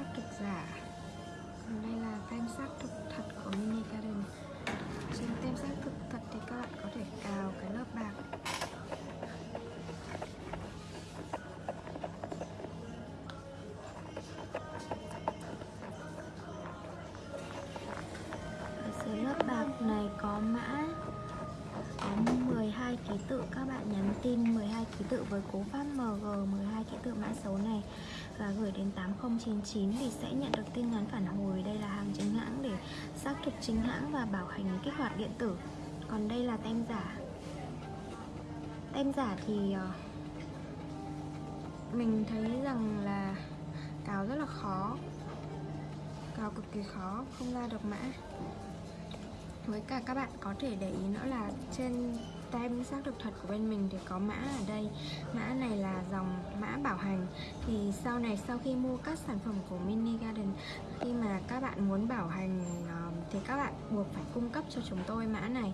sắc thực giả. Còn đây là tem sắc thực thật của Mini Garden. Trên tem sắc thực thật thì các bạn có thể cào cái lớp bạc. Ở dưới lớp bạc này có mã, có 12 ký tự. Các bạn nhắn tin 12 ký tự với cú pháp MG 12 ký tự mã số này và gửi đến 8099 thì sẽ nhận được tin nhắn phản hồi. Đây là hàng chính hãng để xác thực chính hãng và bảo hành kích hoạt điện tử. Còn đây là tem giả. Tem giả thì ờ, mình thấy rằng là cào rất là khó. Cào cực kỳ khó, không ra được mã. Với cả các bạn có thể để ý nữa là trên tem xác thực thật của bên mình thì có mã ở đây. Mã này là dòng mã bảo hành. Thì sau này, sau khi mua các sản phẩm của Mini Garden, khi mà các bạn muốn bảo hành ờ, thì các bạn buộc phải cung cấp cho chúng tôi mã này.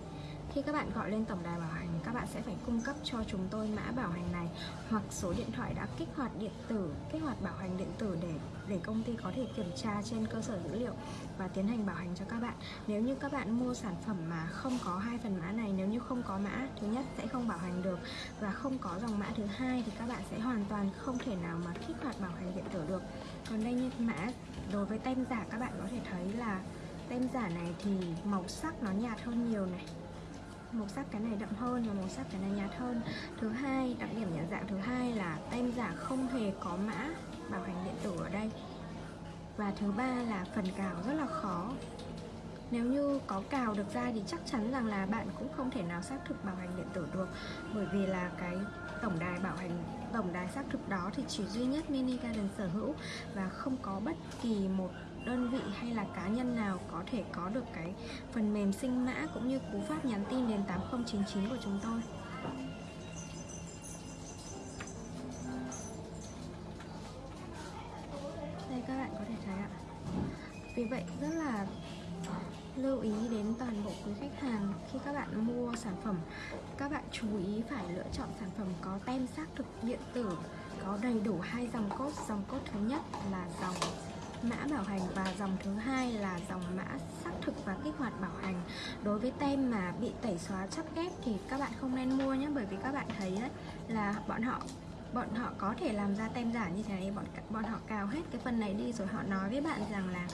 Khi các bạn gọi lên tổng đài bảo hành, các bạn sẽ phải cung cấp cho chúng tôi mã bảo hành này, hoặc số điện thoại đã kích hoạt điện tử, kích hoạt bảo hành điện tử để để công ty có thể kiểm tra trên cơ sở dữ liệu và tiến hành bảo hành cho các bạn. Nếu như các bạn mua sản phẩm mà không có hai phần mã này có mã thứ nhất sẽ không bảo hành được và không có dòng mã thứ hai thì các bạn sẽ hoàn toàn không thể nào mà kích hoạt bảo hành điện tử được. Còn đây như mã đối với tem giả các bạn có thể thấy là tem giả này thì màu sắc nó nhạt hơn nhiều này. Màu sắc cái này đậm hơn và màu sắc cái này nhạt hơn. Thứ hai, đặc điểm nhận dạng thứ hai là tem giả không hề có mã bảo hành điện tử ở đây. Và thứ ba là phần cào rất là khó nếu như có cào được ra thì chắc chắn rằng là bạn cũng không thể nào xác thực bảo hành điện tử được. Bởi vì là cái tổng đài bảo hành, tổng đài xác thực đó thì chỉ duy nhất Mini Garden sở hữu và không có bất kỳ một đơn vị hay là cá nhân nào có thể có được cái phần mềm sinh mã cũng như cú pháp nhắn tin đến 8099 của chúng tôi. Đây các bạn có thể thấy ạ. Vì vậy rất là lưu ý đến toàn bộ quý khách hàng khi các bạn mua sản phẩm. Các bạn chú ý phải lựa chọn sản phẩm có tem xác thực điện tử, có đầy đủ hai dòng cốt. Dòng cốt thứ nhất là dòng mã bảo hành và dòng thứ hai là dòng mã xác thực và kích hoạt bảo hành. Đối với tem mà bị tẩy xóa chắc ghép thì các bạn không nên mua nhé, bởi vì các bạn thấy đấy là bọn họ bọn họ có thể làm ra tem giả như thế này bọn bọn họ cào hết cái phần này đi, rồi họ nói với bạn rằng là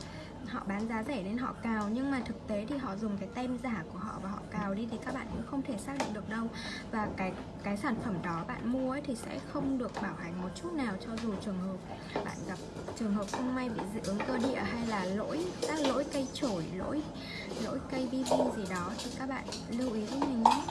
họ bán giá rẻ nên họ cào, nhưng mà thực tế thì họ dùng cái tem giả của họ và họ cào đi thì các bạn cũng không thể xác định được đâu. Và cái cái sản phẩm đó bạn mua ấy thì sẽ không được bảo hành một chút nào cho dù trường hợp bạn gặp trường hợp không may bị dị ứng cơ địa hay là lỗi các lỗi cây chổi, lỗi lỗi cây vi gì đó thì các bạn lưu ý giúp mình nhé.